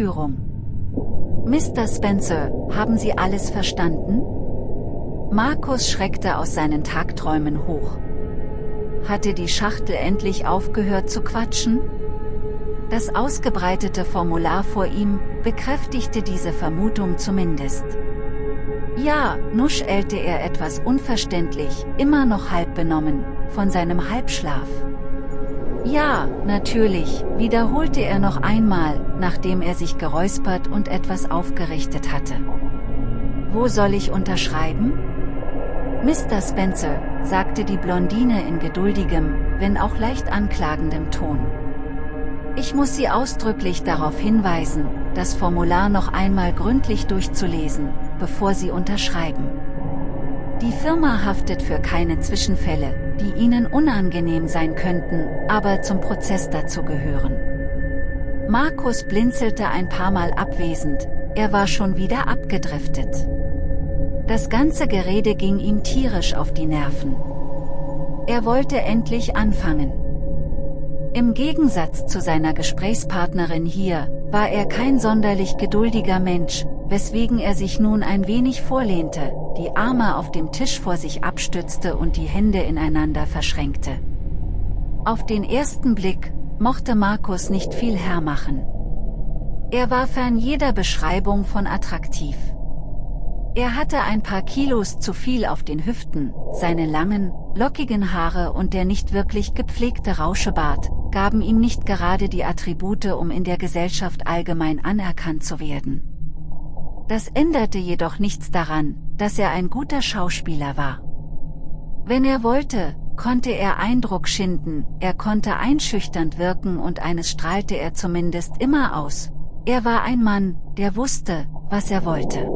Führung. Mr. Spencer, haben Sie alles verstanden? Markus schreckte aus seinen Tagträumen hoch. Hatte die Schachtel endlich aufgehört zu quatschen? Das ausgebreitete Formular vor ihm, bekräftigte diese Vermutung zumindest. Ja, nuschelte er etwas unverständlich, immer noch halb benommen, von seinem Halbschlaf. Ja, natürlich, wiederholte er noch einmal, nachdem er sich geräuspert und etwas aufgerichtet hatte. Wo soll ich unterschreiben? Mr. Spencer, sagte die Blondine in geduldigem, wenn auch leicht anklagendem Ton. Ich muss Sie ausdrücklich darauf hinweisen, das Formular noch einmal gründlich durchzulesen, bevor Sie unterschreiben. Die Firma haftet für keine Zwischenfälle, die Ihnen unangenehm sein könnten, aber zum Prozess dazu gehören. Markus blinzelte ein paar Mal abwesend, er war schon wieder abgedriftet. Das ganze Gerede ging ihm tierisch auf die Nerven. Er wollte endlich anfangen. Im Gegensatz zu seiner Gesprächspartnerin hier, war er kein sonderlich geduldiger Mensch, weswegen er sich nun ein wenig vorlehnte, die Arme auf dem Tisch vor sich abstützte und die Hände ineinander verschränkte. Auf den ersten Blick, mochte Markus nicht viel hermachen. Er war fern jeder Beschreibung von attraktiv. Er hatte ein paar Kilos zu viel auf den Hüften, seine langen, lockigen Haare und der nicht wirklich gepflegte Rauschebart, gaben ihm nicht gerade die Attribute um in der Gesellschaft allgemein anerkannt zu werden. Das änderte jedoch nichts daran, dass er ein guter Schauspieler war. Wenn er wollte, konnte er Eindruck schinden, er konnte einschüchternd wirken und eines strahlte er zumindest immer aus. Er war ein Mann, der wusste, was er wollte.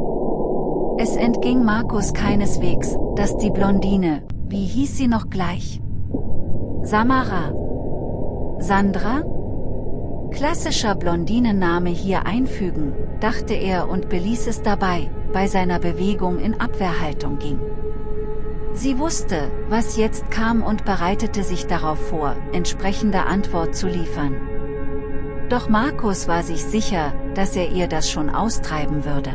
Es entging Markus keineswegs, dass die Blondine, wie hieß sie noch gleich? Samara. Sandra? Klassischer Blondinenname hier einfügen, dachte er und beließ es dabei, bei seiner Bewegung in Abwehrhaltung ging. Sie wusste, was jetzt kam und bereitete sich darauf vor, entsprechende Antwort zu liefern. Doch Markus war sich sicher, dass er ihr das schon austreiben würde.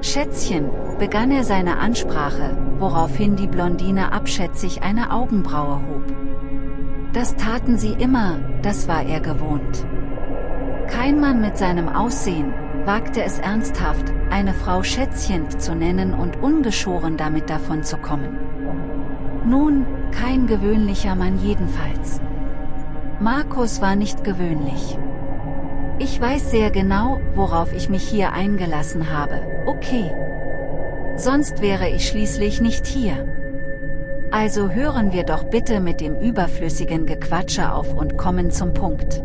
Schätzchen, begann er seine Ansprache, woraufhin die Blondine abschätzig eine Augenbraue hob. Das taten sie immer, das war er gewohnt. Kein Mann mit seinem Aussehen, wagte es ernsthaft, eine Frau Schätzchen zu nennen und ungeschoren damit davon zu kommen. Nun, kein gewöhnlicher Mann jedenfalls. Markus war nicht gewöhnlich. Ich weiß sehr genau, worauf ich mich hier eingelassen habe, okay. Sonst wäre ich schließlich nicht hier. Also hören wir doch bitte mit dem überflüssigen Gequatsche auf und kommen zum Punkt.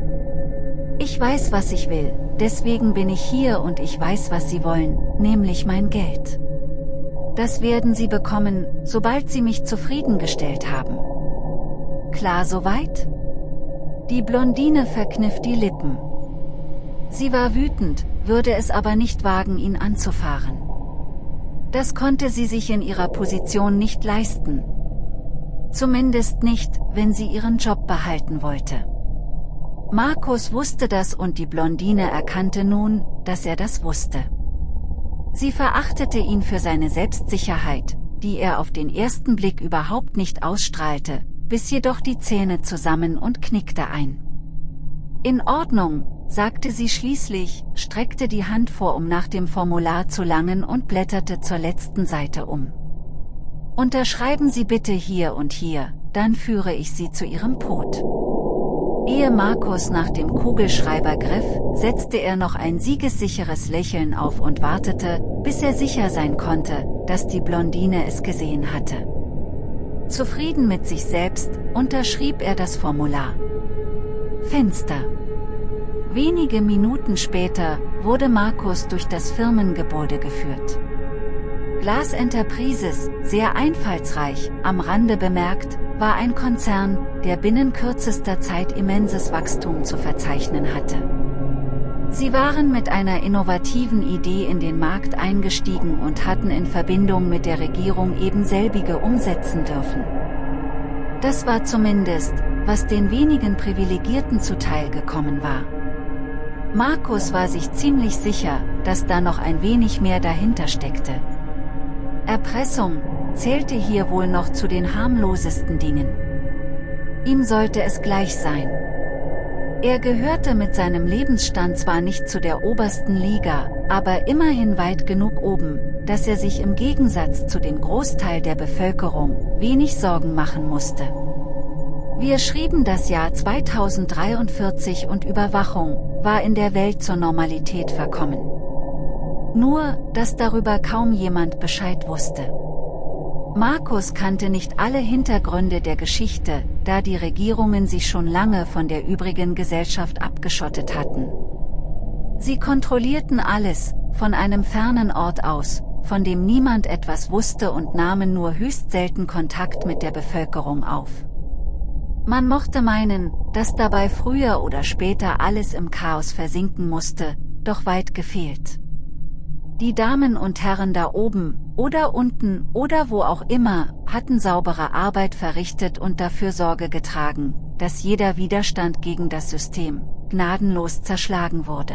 Ich weiß was ich will, deswegen bin ich hier und ich weiß was Sie wollen, nämlich mein Geld. Das werden Sie bekommen, sobald Sie mich zufriedengestellt haben. Klar soweit? Die Blondine verkniff die Lippen. Sie war wütend, würde es aber nicht wagen ihn anzufahren. Das konnte sie sich in ihrer Position nicht leisten. Zumindest nicht, wenn sie ihren Job behalten wollte. Markus wusste das und die Blondine erkannte nun, dass er das wusste. Sie verachtete ihn für seine Selbstsicherheit, die er auf den ersten Blick überhaupt nicht ausstrahlte, biss jedoch die Zähne zusammen und knickte ein. In Ordnung, sagte sie schließlich, streckte die Hand vor um nach dem Formular zu langen und blätterte zur letzten Seite um. Unterschreiben Sie bitte hier und hier, dann führe ich Sie zu Ihrem Tod. Ehe Markus nach dem Kugelschreiber griff, setzte er noch ein siegessicheres Lächeln auf und wartete, bis er sicher sein konnte, dass die Blondine es gesehen hatte. Zufrieden mit sich selbst, unterschrieb er das Formular. Fenster Wenige Minuten später wurde Markus durch das Firmengebäude geführt. Glas Enterprises, sehr einfallsreich, am Rande bemerkt, war ein Konzern, der binnen kürzester Zeit immenses Wachstum zu verzeichnen hatte. Sie waren mit einer innovativen Idee in den Markt eingestiegen und hatten in Verbindung mit der Regierung eben selbige umsetzen dürfen. Das war zumindest, was den wenigen Privilegierten zuteil gekommen war. Markus war sich ziemlich sicher, dass da noch ein wenig mehr dahinter steckte. Erpressung zählte hier wohl noch zu den harmlosesten Dingen. Ihm sollte es gleich sein. Er gehörte mit seinem Lebensstand zwar nicht zu der obersten Liga, aber immerhin weit genug oben, dass er sich im Gegensatz zu dem Großteil der Bevölkerung wenig Sorgen machen musste. Wir schrieben das Jahr 2043 und Überwachung war in der Welt zur Normalität verkommen. Nur, dass darüber kaum jemand Bescheid wusste. Markus kannte nicht alle Hintergründe der Geschichte, da die Regierungen sich schon lange von der übrigen Gesellschaft abgeschottet hatten. Sie kontrollierten alles, von einem fernen Ort aus, von dem niemand etwas wusste und nahmen nur höchst selten Kontakt mit der Bevölkerung auf. Man mochte meinen, dass dabei früher oder später alles im Chaos versinken musste, doch weit gefehlt. Die Damen und Herren da oben, oder unten, oder wo auch immer, hatten saubere Arbeit verrichtet und dafür Sorge getragen, dass jeder Widerstand gegen das System, gnadenlos zerschlagen wurde.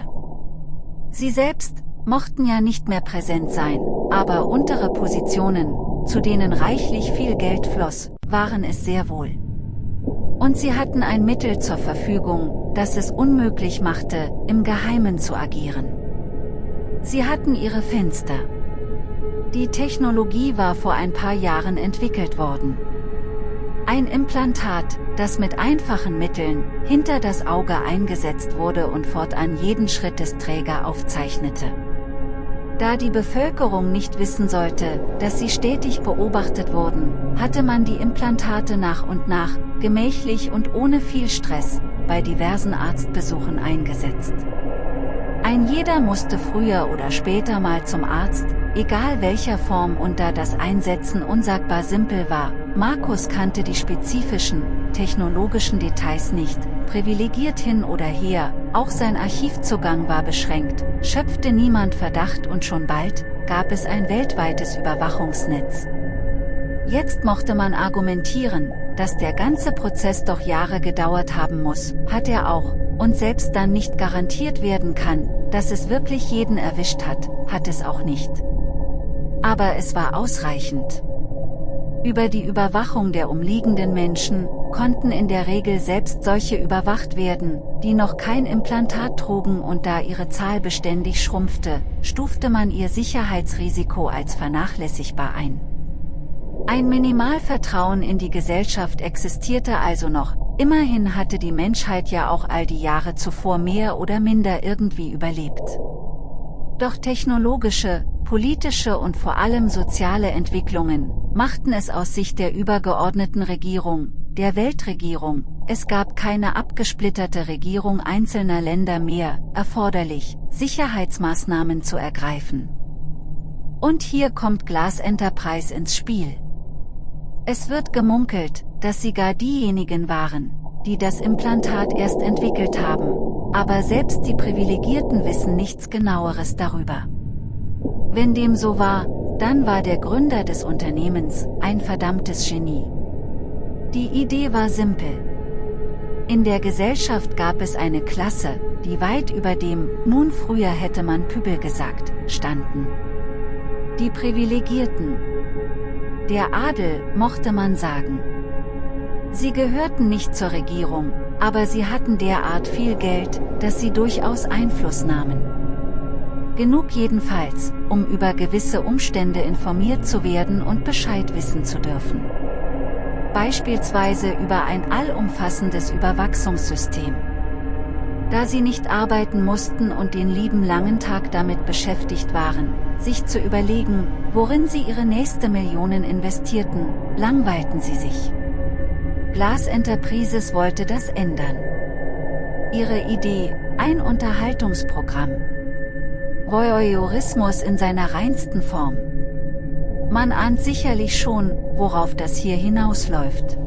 Sie selbst, mochten ja nicht mehr präsent sein, aber untere Positionen, zu denen reichlich viel Geld floss, waren es sehr wohl. Und sie hatten ein Mittel zur Verfügung, das es unmöglich machte, im Geheimen zu agieren. Sie hatten ihre Fenster. Die Technologie war vor ein paar Jahren entwickelt worden. Ein Implantat, das mit einfachen Mitteln hinter das Auge eingesetzt wurde und fortan jeden Schritt des Träger aufzeichnete. Da die Bevölkerung nicht wissen sollte, dass sie stetig beobachtet wurden, hatte man die Implantate nach und nach, gemächlich und ohne viel Stress, bei diversen Arztbesuchen eingesetzt. Ein jeder musste früher oder später mal zum Arzt, egal welcher Form und da das Einsetzen unsagbar simpel war, Markus kannte die spezifischen, technologischen Details nicht, privilegiert hin oder her, auch sein Archivzugang war beschränkt, schöpfte niemand Verdacht und schon bald, gab es ein weltweites Überwachungsnetz. Jetzt mochte man argumentieren, dass der ganze Prozess doch Jahre gedauert haben muss, hat er auch, und selbst dann nicht garantiert werden kann, dass es wirklich jeden erwischt hat, hat es auch nicht. Aber es war ausreichend. Über die Überwachung der umliegenden Menschen, konnten in der Regel selbst solche überwacht werden, die noch kein Implantat trugen und da ihre Zahl beständig schrumpfte, stufte man ihr Sicherheitsrisiko als vernachlässigbar ein. Ein Minimalvertrauen in die Gesellschaft existierte also noch, Immerhin hatte die Menschheit ja auch all die Jahre zuvor mehr oder minder irgendwie überlebt. Doch technologische, politische und vor allem soziale Entwicklungen, machten es aus Sicht der übergeordneten Regierung, der Weltregierung, es gab keine abgesplitterte Regierung einzelner Länder mehr, erforderlich, Sicherheitsmaßnahmen zu ergreifen. Und hier kommt Glass Enterprise ins Spiel. Es wird gemunkelt, dass sie gar diejenigen waren, die das Implantat erst entwickelt haben, aber selbst die Privilegierten wissen nichts genaueres darüber. Wenn dem so war, dann war der Gründer des Unternehmens ein verdammtes Genie. Die Idee war simpel. In der Gesellschaft gab es eine Klasse, die weit über dem, nun früher hätte man Pübel gesagt, standen. Die Privilegierten. Der Adel, mochte man sagen. Sie gehörten nicht zur Regierung, aber sie hatten derart viel Geld, dass sie durchaus Einfluss nahmen. Genug jedenfalls, um über gewisse Umstände informiert zu werden und Bescheid wissen zu dürfen. Beispielsweise über ein allumfassendes Überwachungssystem. Da sie nicht arbeiten mussten und den lieben langen Tag damit beschäftigt waren, sich zu überlegen, worin sie ihre nächste Millionen investierten, langweilten sie sich. Glass Enterprises wollte das ändern. Ihre Idee, ein Unterhaltungsprogramm. Voyeurismus in seiner reinsten Form. Man ahnt sicherlich schon, worauf das hier hinausläuft.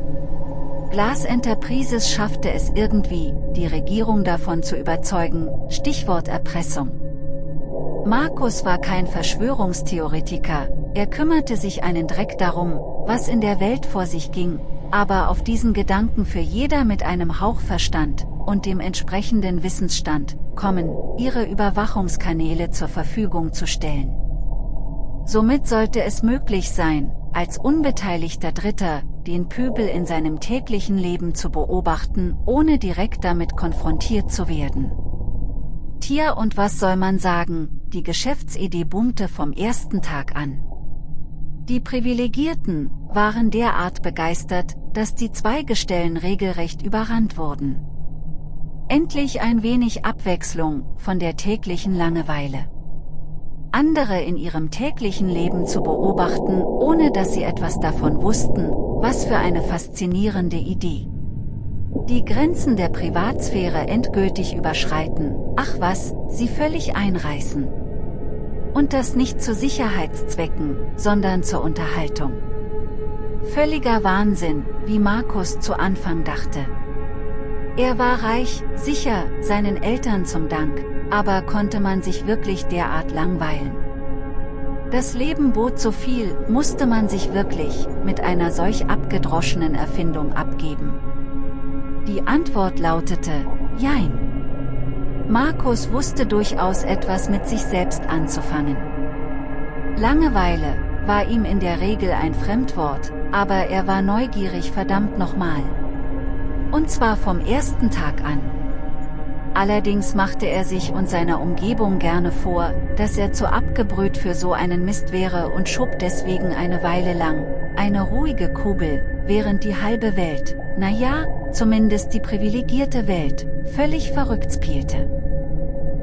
Glass Enterprises schaffte es irgendwie, die Regierung davon zu überzeugen, Stichwort Erpressung. Markus war kein Verschwörungstheoretiker, er kümmerte sich einen Dreck darum, was in der Welt vor sich ging, aber auf diesen Gedanken für jeder mit einem Hauch Verstand und dem entsprechenden Wissensstand, kommen, ihre Überwachungskanäle zur Verfügung zu stellen. Somit sollte es möglich sein, als unbeteiligter Dritter, den Pöbel in seinem täglichen Leben zu beobachten, ohne direkt damit konfrontiert zu werden. Tier und was soll man sagen, die Geschäftsidee boomte vom ersten Tag an. Die Privilegierten waren derart begeistert, dass die Zweigestellen regelrecht überrannt wurden. Endlich ein wenig Abwechslung von der täglichen Langeweile. Andere in ihrem täglichen Leben zu beobachten, ohne dass sie etwas davon wussten, was für eine faszinierende Idee. Die Grenzen der Privatsphäre endgültig überschreiten, ach was, sie völlig einreißen. Und das nicht zu Sicherheitszwecken, sondern zur Unterhaltung. Völliger Wahnsinn, wie Markus zu Anfang dachte. Er war reich, sicher, seinen Eltern zum Dank, aber konnte man sich wirklich derart langweilen? Das Leben bot so viel, musste man sich wirklich, mit einer solch abgedroschenen Erfindung abgeben. Die Antwort lautete, Jein. Markus wusste durchaus etwas mit sich selbst anzufangen. Langeweile war ihm in der Regel ein Fremdwort, aber er war neugierig verdammt nochmal. Und zwar vom ersten Tag an. Allerdings machte er sich und seiner Umgebung gerne vor, dass er zu abgebrüht für so einen Mist wäre und schob deswegen eine Weile lang, eine ruhige Kugel, während die halbe Welt, naja, zumindest die privilegierte Welt, völlig verrückt spielte.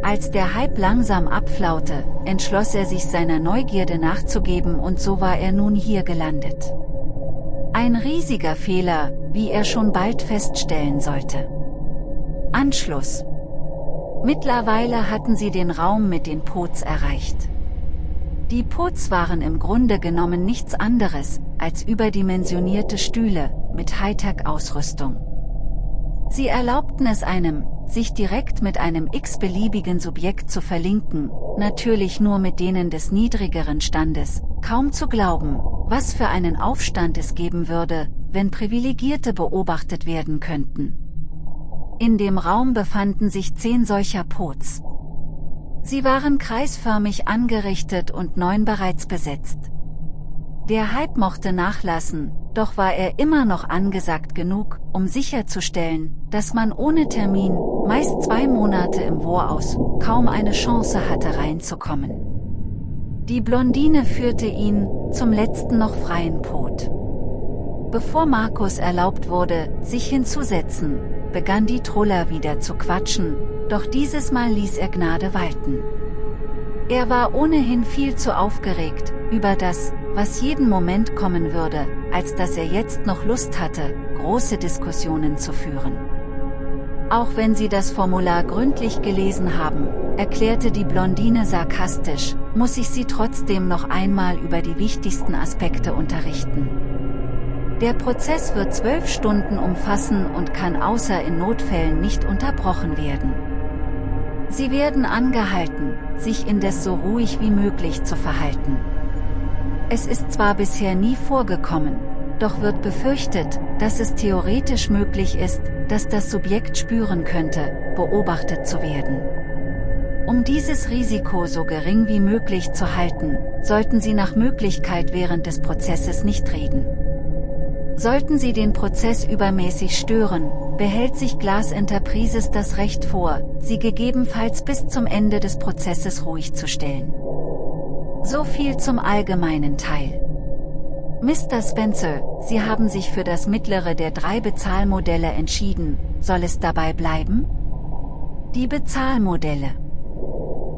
Als der Hype langsam abflaute, entschloss er sich seiner Neugierde nachzugeben und so war er nun hier gelandet. Ein riesiger Fehler, wie er schon bald feststellen sollte. Anschluss Mittlerweile hatten sie den Raum mit den Pots erreicht. Die Pots waren im Grunde genommen nichts anderes, als überdimensionierte Stühle, mit Hightech-Ausrüstung. Sie erlaubten es einem, sich direkt mit einem x-beliebigen Subjekt zu verlinken, natürlich nur mit denen des niedrigeren Standes, kaum zu glauben, was für einen Aufstand es geben würde, wenn Privilegierte beobachtet werden könnten. In dem Raum befanden sich zehn solcher Pots. Sie waren kreisförmig angerichtet und neun bereits besetzt. Der Hype mochte nachlassen, doch war er immer noch angesagt genug, um sicherzustellen, dass man ohne Termin, meist zwei Monate im Voraus, kaum eine Chance hatte reinzukommen. Die Blondine führte ihn, zum letzten noch freien Pot. Bevor Markus erlaubt wurde, sich hinzusetzen, begann die Troller wieder zu quatschen, doch dieses Mal ließ er Gnade walten. Er war ohnehin viel zu aufgeregt, über das, was jeden Moment kommen würde, als dass er jetzt noch Lust hatte, große Diskussionen zu führen. Auch wenn Sie das Formular gründlich gelesen haben, erklärte die Blondine sarkastisch, muss ich Sie trotzdem noch einmal über die wichtigsten Aspekte unterrichten. Der Prozess wird zwölf Stunden umfassen und kann außer in Notfällen nicht unterbrochen werden. Sie werden angehalten, sich indes so ruhig wie möglich zu verhalten. Es ist zwar bisher nie vorgekommen, doch wird befürchtet, dass es theoretisch möglich ist, dass das Subjekt spüren könnte, beobachtet zu werden. Um dieses Risiko so gering wie möglich zu halten, sollten Sie nach Möglichkeit während des Prozesses nicht reden. Sollten Sie den Prozess übermäßig stören, behält sich Glas Enterprises das Recht vor, Sie gegebenenfalls bis zum Ende des Prozesses ruhig zu stellen. So viel zum allgemeinen Teil. Mr. Spencer, Sie haben sich für das mittlere der drei Bezahlmodelle entschieden, soll es dabei bleiben? Die Bezahlmodelle.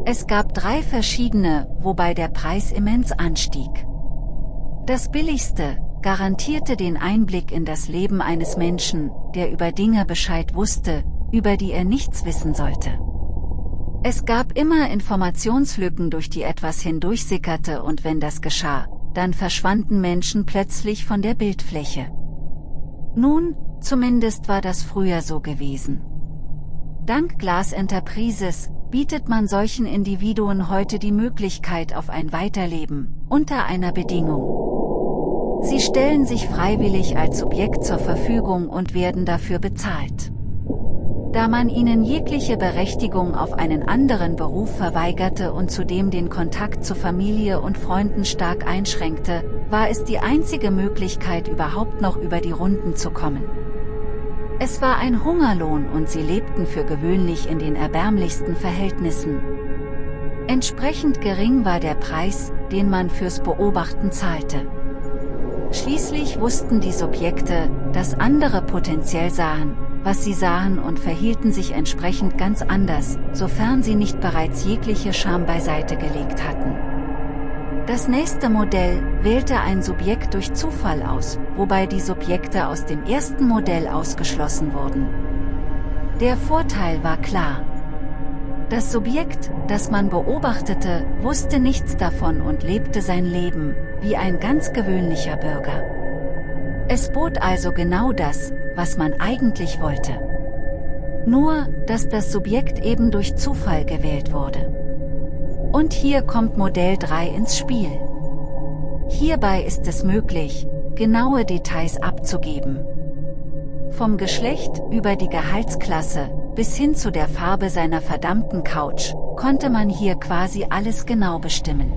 Es gab drei verschiedene, wobei der Preis immens anstieg. Das billigste, garantierte den Einblick in das Leben eines Menschen, der über Dinge Bescheid wusste, über die er nichts wissen sollte. Es gab immer Informationslücken, durch die etwas hindurchsickerte und wenn das geschah, dann verschwanden Menschen plötzlich von der Bildfläche. Nun, zumindest war das früher so gewesen. Dank Glass Enterprises bietet man solchen Individuen heute die Möglichkeit auf ein Weiterleben, unter einer Bedingung. Sie stellen sich freiwillig als Subjekt zur Verfügung und werden dafür bezahlt. Da man ihnen jegliche Berechtigung auf einen anderen Beruf verweigerte und zudem den Kontakt zu Familie und Freunden stark einschränkte, war es die einzige Möglichkeit überhaupt noch über die Runden zu kommen. Es war ein Hungerlohn und sie lebten für gewöhnlich in den erbärmlichsten Verhältnissen. Entsprechend gering war der Preis, den man fürs Beobachten zahlte. Schließlich wussten die Subjekte, dass andere potenziell sahen, was sie sahen und verhielten sich entsprechend ganz anders, sofern sie nicht bereits jegliche Scham beiseite gelegt hatten. Das nächste Modell wählte ein Subjekt durch Zufall aus, wobei die Subjekte aus dem ersten Modell ausgeschlossen wurden. Der Vorteil war klar. Das Subjekt, das man beobachtete, wusste nichts davon und lebte sein Leben, wie ein ganz gewöhnlicher Bürger. Es bot also genau das, was man eigentlich wollte. Nur, dass das Subjekt eben durch Zufall gewählt wurde. Und hier kommt Modell 3 ins Spiel. Hierbei ist es möglich, genaue Details abzugeben. Vom Geschlecht über die Gehaltsklasse bis hin zu der Farbe seiner verdammten Couch, konnte man hier quasi alles genau bestimmen.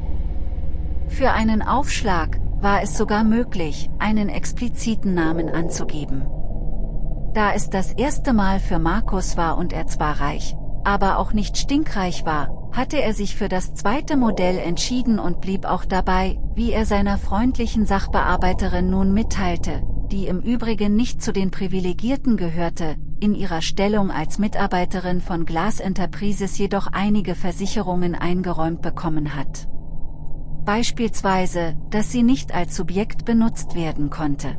Für einen Aufschlag war es sogar möglich, einen expliziten Namen anzugeben. Da es das erste Mal für Markus war und er zwar reich, aber auch nicht stinkreich war, hatte er sich für das zweite Modell entschieden und blieb auch dabei, wie er seiner freundlichen Sachbearbeiterin nun mitteilte, die im Übrigen nicht zu den Privilegierten gehörte, in ihrer Stellung als Mitarbeiterin von Glass Enterprises jedoch einige Versicherungen eingeräumt bekommen hat. Beispielsweise, dass sie nicht als Subjekt benutzt werden konnte.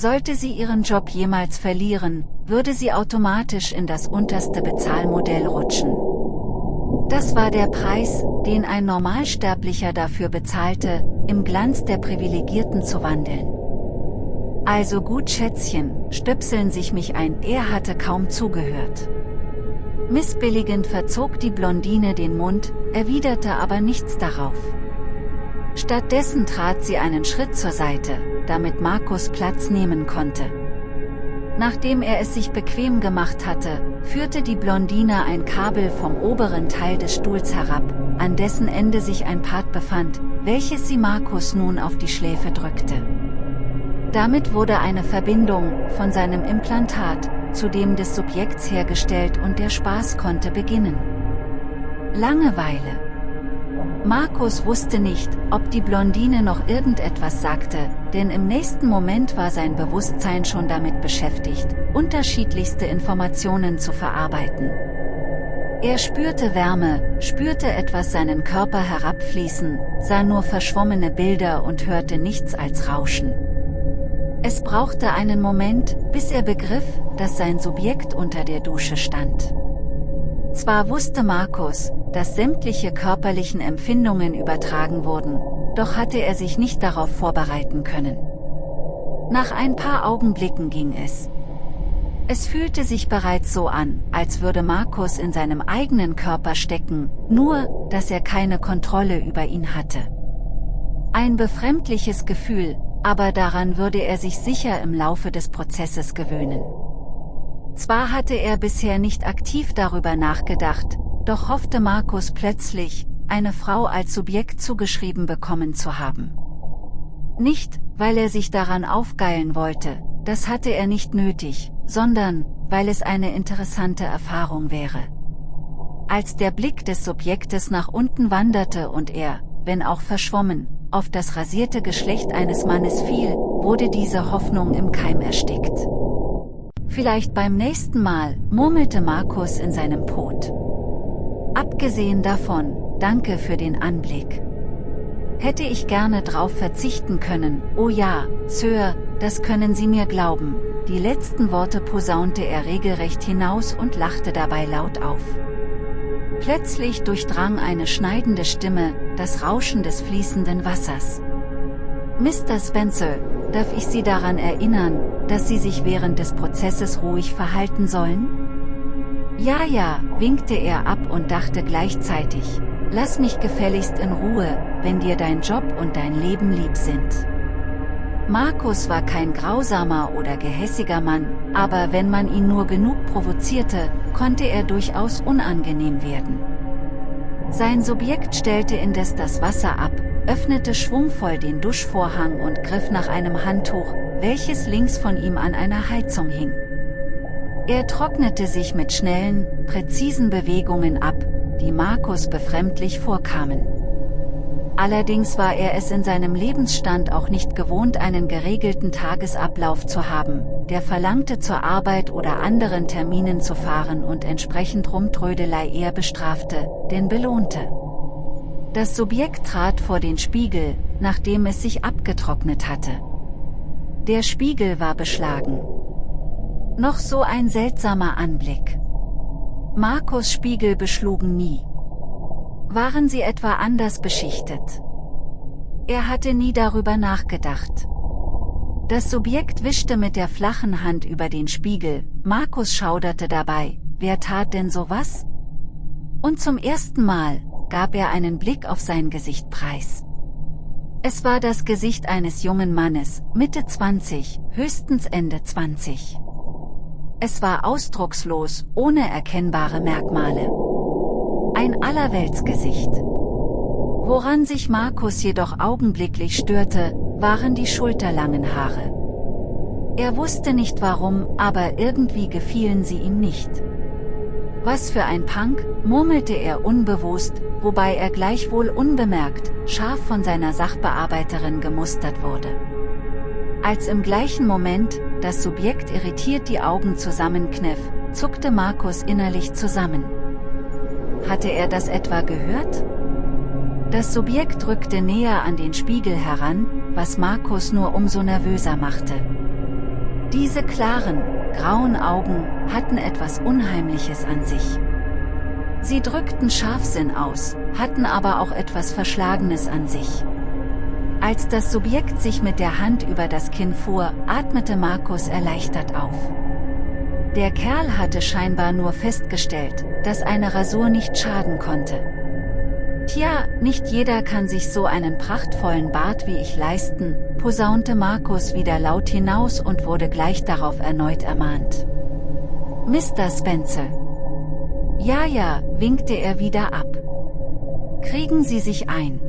Sollte sie ihren Job jemals verlieren, würde sie automatisch in das unterste Bezahlmodell rutschen. Das war der Preis, den ein Normalsterblicher dafür bezahlte, im Glanz der Privilegierten zu wandeln. Also gut Schätzchen, stöpseln sich mich ein, er hatte kaum zugehört. Missbilligend verzog die Blondine den Mund, erwiderte aber nichts darauf. Stattdessen trat sie einen Schritt zur Seite, damit Markus Platz nehmen konnte. Nachdem er es sich bequem gemacht hatte, führte die Blondine ein Kabel vom oberen Teil des Stuhls herab, an dessen Ende sich ein Part befand, welches sie Markus nun auf die Schläfe drückte. Damit wurde eine Verbindung von seinem Implantat zu dem des Subjekts hergestellt und der Spaß konnte beginnen. Langeweile Markus wusste nicht, ob die Blondine noch irgendetwas sagte, denn im nächsten Moment war sein Bewusstsein schon damit beschäftigt, unterschiedlichste Informationen zu verarbeiten. Er spürte Wärme, spürte etwas seinen Körper herabfließen, sah nur verschwommene Bilder und hörte nichts als Rauschen. Es brauchte einen Moment, bis er begriff, dass sein Subjekt unter der Dusche stand. Zwar wusste Markus, dass sämtliche körperlichen Empfindungen übertragen wurden, doch hatte er sich nicht darauf vorbereiten können. Nach ein paar Augenblicken ging es. Es fühlte sich bereits so an, als würde Markus in seinem eigenen Körper stecken, nur, dass er keine Kontrolle über ihn hatte. Ein befremdliches Gefühl, aber daran würde er sich sicher im Laufe des Prozesses gewöhnen. Zwar hatte er bisher nicht aktiv darüber nachgedacht, doch hoffte Markus plötzlich, eine Frau als Subjekt zugeschrieben bekommen zu haben. Nicht, weil er sich daran aufgeilen wollte, das hatte er nicht nötig, sondern, weil es eine interessante Erfahrung wäre. Als der Blick des Subjektes nach unten wanderte und er, wenn auch verschwommen, auf das rasierte Geschlecht eines Mannes fiel, wurde diese Hoffnung im Keim erstickt. Vielleicht beim nächsten Mal, murmelte Markus in seinem Pot. Abgesehen davon, danke für den Anblick. Hätte ich gerne drauf verzichten können, oh ja, Sir, das können Sie mir glauben. Die letzten Worte posaunte er regelrecht hinaus und lachte dabei laut auf. Plötzlich durchdrang eine schneidende Stimme, das Rauschen des fließenden Wassers. Mr. Spencer, darf ich Sie daran erinnern, dass Sie sich während des Prozesses ruhig verhalten sollen? Ja, ja, winkte er ab und dachte gleichzeitig, lass mich gefälligst in Ruhe, wenn dir dein Job und dein Leben lieb sind. Markus war kein grausamer oder gehässiger Mann, aber wenn man ihn nur genug provozierte, konnte er durchaus unangenehm werden. Sein Subjekt stellte indes das Wasser ab, öffnete schwungvoll den Duschvorhang und griff nach einem Handtuch, welches links von ihm an einer Heizung hing. Er trocknete sich mit schnellen, präzisen Bewegungen ab, die Markus befremdlich vorkamen. Allerdings war er es in seinem Lebensstand auch nicht gewohnt einen geregelten Tagesablauf zu haben, der verlangte zur Arbeit oder anderen Terminen zu fahren und entsprechend Rumtrödelei eher bestrafte, denn belohnte. Das Subjekt trat vor den Spiegel, nachdem es sich abgetrocknet hatte. Der Spiegel war beschlagen. Noch so ein seltsamer Anblick. Markus Spiegel beschlugen nie. Waren sie etwa anders beschichtet? Er hatte nie darüber nachgedacht. Das Subjekt wischte mit der flachen Hand über den Spiegel, Markus schauderte dabei, wer tat denn sowas? Und zum ersten Mal, gab er einen Blick auf sein Gesicht preis. Es war das Gesicht eines jungen Mannes, Mitte 20, höchstens Ende 20. Es war ausdruckslos, ohne erkennbare Merkmale. Ein Allerweltsgesicht. Woran sich Markus jedoch augenblicklich störte, waren die schulterlangen Haare. Er wusste nicht warum, aber irgendwie gefielen sie ihm nicht. Was für ein Punk, murmelte er unbewusst, wobei er gleichwohl unbemerkt, scharf von seiner Sachbearbeiterin gemustert wurde. Als im gleichen Moment, das Subjekt irritiert die Augen zusammenkniff, zuckte Markus innerlich zusammen. Hatte er das etwa gehört? Das Subjekt rückte näher an den Spiegel heran, was Markus nur umso nervöser machte. Diese klaren, grauen Augen hatten etwas Unheimliches an sich. Sie drückten Scharfsinn aus, hatten aber auch etwas Verschlagenes an sich. Als das Subjekt sich mit der Hand über das Kinn fuhr, atmete Markus erleichtert auf. Der Kerl hatte scheinbar nur festgestellt, dass eine Rasur nicht schaden konnte. Tja, nicht jeder kann sich so einen prachtvollen Bart wie ich leisten, posaunte Markus wieder laut hinaus und wurde gleich darauf erneut ermahnt. Mr. Spencer. Ja, ja, winkte er wieder ab. Kriegen Sie sich ein.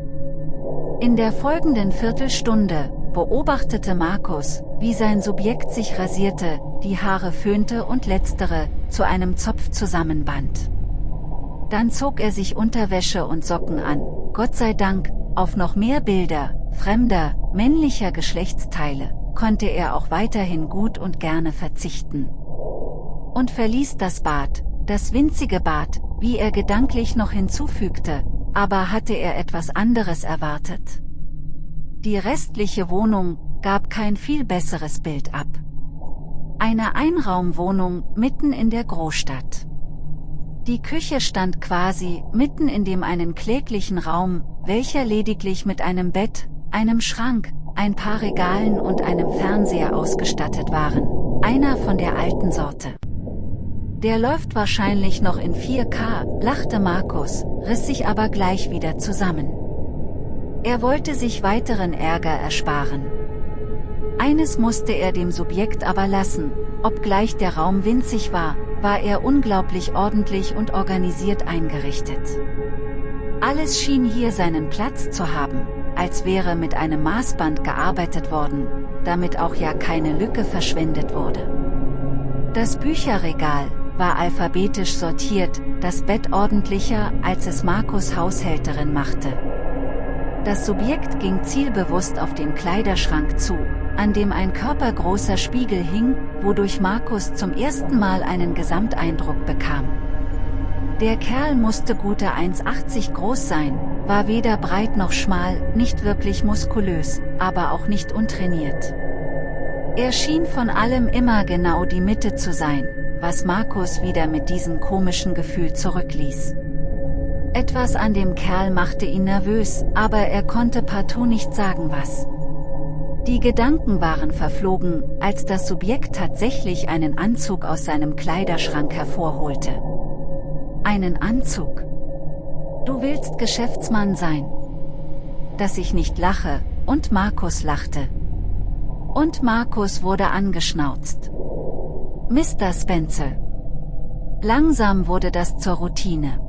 In der folgenden Viertelstunde, beobachtete Markus, wie sein Subjekt sich rasierte, die Haare föhnte und letztere, zu einem Zopf zusammenband. Dann zog er sich Unterwäsche und Socken an, Gott sei Dank, auf noch mehr Bilder, fremder, männlicher Geschlechtsteile, konnte er auch weiterhin gut und gerne verzichten. Und verließ das Bad, das winzige Bad, wie er gedanklich noch hinzufügte, aber hatte er etwas anderes erwartet. Die restliche Wohnung gab kein viel besseres Bild ab. Eine Einraumwohnung mitten in der Großstadt. Die Küche stand quasi mitten in dem einen kläglichen Raum, welcher lediglich mit einem Bett, einem Schrank, ein paar Regalen und einem Fernseher ausgestattet waren, einer von der alten Sorte. Der läuft wahrscheinlich noch in 4K, lachte Markus, riss sich aber gleich wieder zusammen. Er wollte sich weiteren Ärger ersparen. Eines musste er dem Subjekt aber lassen, obgleich der Raum winzig war, war er unglaublich ordentlich und organisiert eingerichtet. Alles schien hier seinen Platz zu haben, als wäre mit einem Maßband gearbeitet worden, damit auch ja keine Lücke verschwendet wurde. Das Bücherregal war alphabetisch sortiert, das Bett ordentlicher, als es Markus Haushälterin machte. Das Subjekt ging zielbewusst auf den Kleiderschrank zu, an dem ein körpergroßer Spiegel hing, wodurch Markus zum ersten Mal einen Gesamteindruck bekam. Der Kerl musste gute 1,80 groß sein, war weder breit noch schmal, nicht wirklich muskulös, aber auch nicht untrainiert. Er schien von allem immer genau die Mitte zu sein, was Markus wieder mit diesem komischen Gefühl zurückließ. Etwas an dem Kerl machte ihn nervös, aber er konnte partout nicht sagen was. Die Gedanken waren verflogen, als das Subjekt tatsächlich einen Anzug aus seinem Kleiderschrank hervorholte. Einen Anzug. Du willst Geschäftsmann sein. Dass ich nicht lache, und Markus lachte. Und Markus wurde angeschnauzt. Mr. Spencer. Langsam wurde das zur Routine.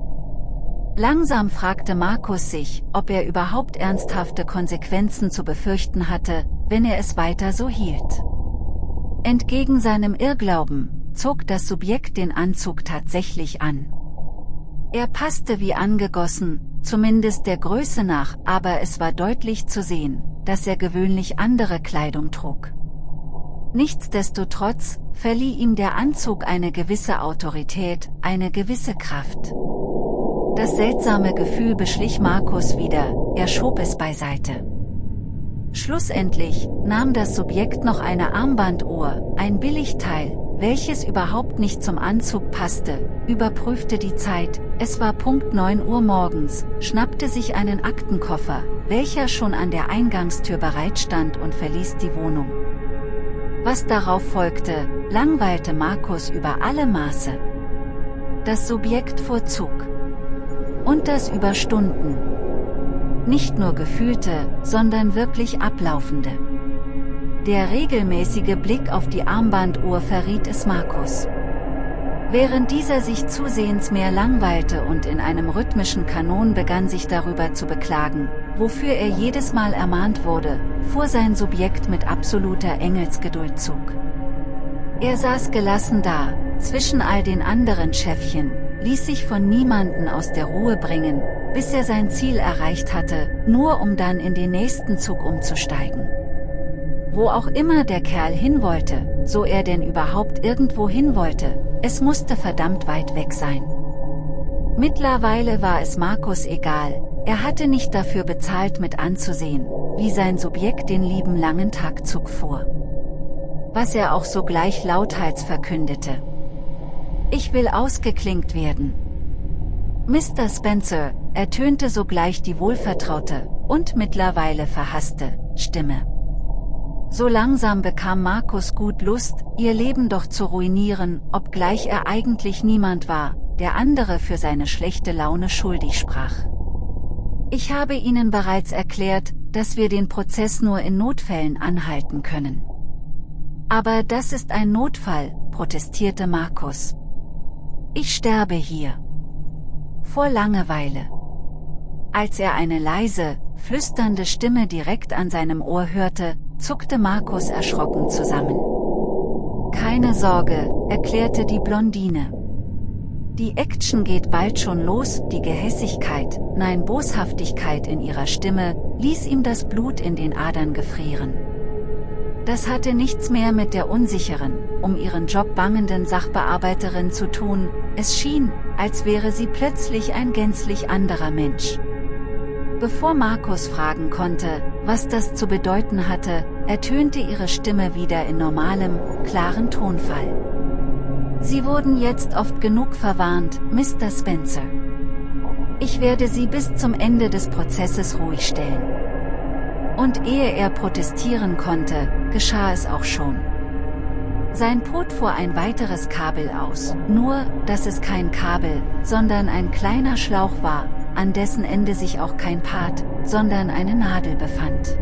Langsam fragte Markus sich, ob er überhaupt ernsthafte Konsequenzen zu befürchten hatte, wenn er es weiter so hielt. Entgegen seinem Irrglauben, zog das Subjekt den Anzug tatsächlich an. Er passte wie angegossen, zumindest der Größe nach, aber es war deutlich zu sehen, dass er gewöhnlich andere Kleidung trug. Nichtsdestotrotz, verlieh ihm der Anzug eine gewisse Autorität, eine gewisse Kraft. Das seltsame Gefühl beschlich Markus wieder, er schob es beiseite. Schlussendlich nahm das Subjekt noch eine Armbanduhr, ein Billigteil, welches überhaupt nicht zum Anzug passte, überprüfte die Zeit, es war Punkt 9 Uhr morgens, schnappte sich einen Aktenkoffer, welcher schon an der Eingangstür bereitstand und verließ die Wohnung. Was darauf folgte, langweilte Markus über alle Maße. Das Subjekt fuhr Zug. Und das über Stunden. Nicht nur gefühlte, sondern wirklich ablaufende. Der regelmäßige Blick auf die Armbanduhr verriet es Markus. Während dieser sich zusehends mehr langweilte und in einem rhythmischen Kanon begann sich darüber zu beklagen, wofür er jedes Mal ermahnt wurde, fuhr sein Subjekt mit absoluter Engelsgeduld Zug. Er saß gelassen da, zwischen all den anderen Schäffchen, ließ sich von niemanden aus der Ruhe bringen, bis er sein Ziel erreicht hatte, nur um dann in den nächsten Zug umzusteigen. Wo auch immer der Kerl hin wollte, so er denn überhaupt irgendwo hin wollte, es musste verdammt weit weg sein. Mittlerweile war es Markus egal, er hatte nicht dafür bezahlt mit anzusehen, wie sein Subjekt den lieben langen Tagzug fuhr. Was er auch sogleich lauthals verkündete. Ich will ausgeklinkt werden. Mr. Spencer, ertönte sogleich die wohlvertraute, und mittlerweile verhasste, Stimme. So langsam bekam Markus gut Lust, ihr Leben doch zu ruinieren, obgleich er eigentlich niemand war, der andere für seine schlechte Laune schuldig sprach. Ich habe Ihnen bereits erklärt, dass wir den Prozess nur in Notfällen anhalten können. Aber das ist ein Notfall, protestierte Markus. Ich sterbe hier. Vor Langeweile. Als er eine leise, flüsternde Stimme direkt an seinem Ohr hörte, zuckte Markus erschrocken zusammen. Keine Sorge, erklärte die Blondine. Die Action geht bald schon los, die Gehässigkeit, nein Boshaftigkeit in ihrer Stimme, ließ ihm das Blut in den Adern gefrieren. Das hatte nichts mehr mit der unsicheren, um ihren Job bangenden Sachbearbeiterin zu tun, es schien, als wäre sie plötzlich ein gänzlich anderer Mensch. Bevor Markus fragen konnte, was das zu bedeuten hatte, ertönte ihre Stimme wieder in normalem, klaren Tonfall. Sie wurden jetzt oft genug verwarnt, Mr. Spencer. Ich werde Sie bis zum Ende des Prozesses ruhig stellen. Und ehe er protestieren konnte, geschah es auch schon. Sein Pot fuhr ein weiteres Kabel aus, nur, dass es kein Kabel, sondern ein kleiner Schlauch war, an dessen Ende sich auch kein Part, sondern eine Nadel befand.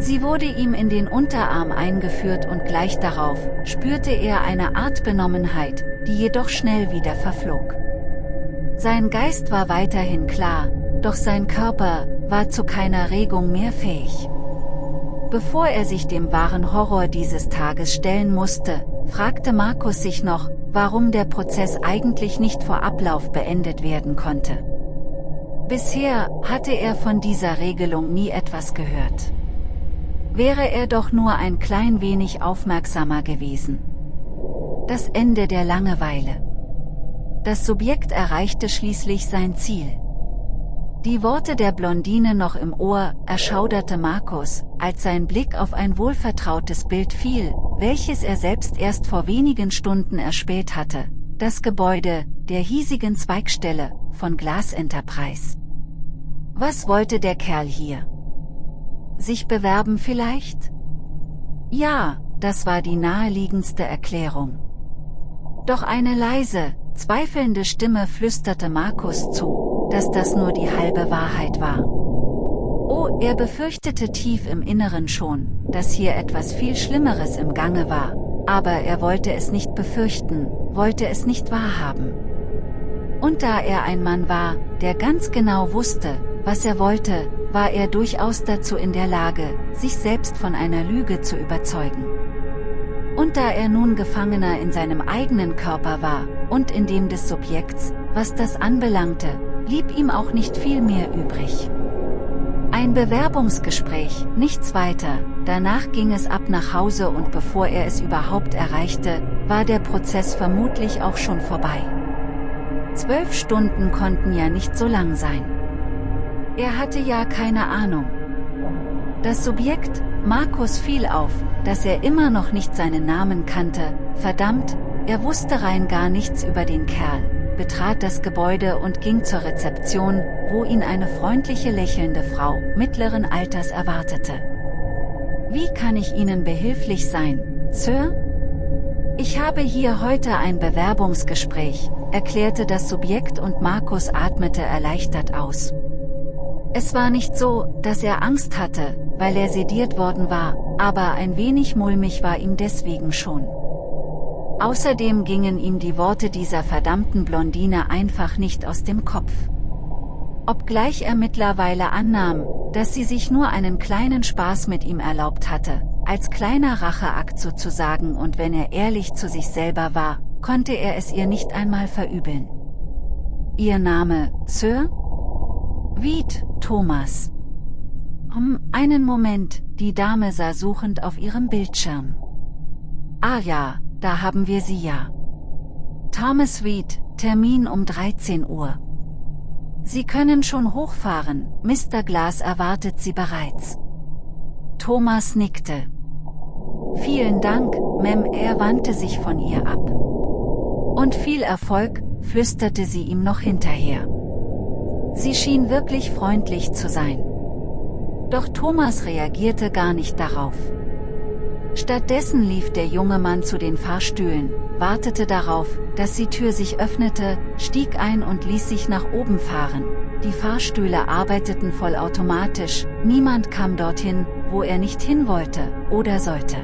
Sie wurde ihm in den Unterarm eingeführt und gleich darauf, spürte er eine Art Benommenheit, die jedoch schnell wieder verflog. Sein Geist war weiterhin klar, doch sein Körper, war zu keiner Regung mehr fähig. Bevor er sich dem wahren Horror dieses Tages stellen musste, fragte Markus sich noch, warum der Prozess eigentlich nicht vor Ablauf beendet werden konnte. Bisher hatte er von dieser Regelung nie etwas gehört. Wäre er doch nur ein klein wenig aufmerksamer gewesen. Das Ende der Langeweile. Das Subjekt erreichte schließlich sein Ziel. Die Worte der Blondine noch im Ohr, erschauderte Markus, als sein Blick auf ein wohlvertrautes Bild fiel, welches er selbst erst vor wenigen Stunden erspäht hatte, das Gebäude, der hiesigen Zweigstelle, von Glass Enterprise. Was wollte der Kerl hier? Sich bewerben vielleicht? Ja, das war die naheliegendste Erklärung. Doch eine leise, zweifelnde Stimme flüsterte Markus zu, dass das nur die halbe Wahrheit war. Oh, er befürchtete tief im Inneren schon, dass hier etwas viel Schlimmeres im Gange war, aber er wollte es nicht befürchten, wollte es nicht wahrhaben. Und da er ein Mann war, der ganz genau wusste, was er wollte, war er durchaus dazu in der Lage, sich selbst von einer Lüge zu überzeugen. Und da er nun Gefangener in seinem eigenen Körper war, und in dem des Subjekts, was das anbelangte, blieb ihm auch nicht viel mehr übrig. Ein Bewerbungsgespräch, nichts weiter, danach ging es ab nach Hause und bevor er es überhaupt erreichte, war der Prozess vermutlich auch schon vorbei. Zwölf Stunden konnten ja nicht so lang sein. Er hatte ja keine Ahnung. Das Subjekt, Markus fiel auf, dass er immer noch nicht seinen Namen kannte, verdammt, er wusste rein gar nichts über den Kerl, betrat das Gebäude und ging zur Rezeption, wo ihn eine freundliche lächelnde Frau, mittleren Alters erwartete. Wie kann ich Ihnen behilflich sein, Sir? Ich habe hier heute ein Bewerbungsgespräch, erklärte das Subjekt und Markus atmete erleichtert aus. Es war nicht so, dass er Angst hatte, weil er sediert worden war, aber ein wenig mulmig war ihm deswegen schon. Außerdem gingen ihm die Worte dieser verdammten Blondine einfach nicht aus dem Kopf. Obgleich er mittlerweile annahm, dass sie sich nur einen kleinen Spaß mit ihm erlaubt hatte, als kleiner Racheakt sozusagen und wenn er ehrlich zu sich selber war, konnte er es ihr nicht einmal verübeln. Ihr Name, Sir? Wied, Thomas. Um einen Moment, die Dame sah suchend auf ihrem Bildschirm. Ah ja, da haben wir sie ja. Thomas Reed, Termin um 13 Uhr. Sie können schon hochfahren, Mr. Glass erwartet Sie bereits. Thomas nickte. Vielen Dank, Mem, er wandte sich von ihr ab. Und viel Erfolg, flüsterte sie ihm noch hinterher. Sie schien wirklich freundlich zu sein. Doch Thomas reagierte gar nicht darauf. Stattdessen lief der junge Mann zu den Fahrstühlen, wartete darauf, dass die Tür sich öffnete, stieg ein und ließ sich nach oben fahren. Die Fahrstühle arbeiteten vollautomatisch, niemand kam dorthin, wo er nicht hin wollte, oder sollte.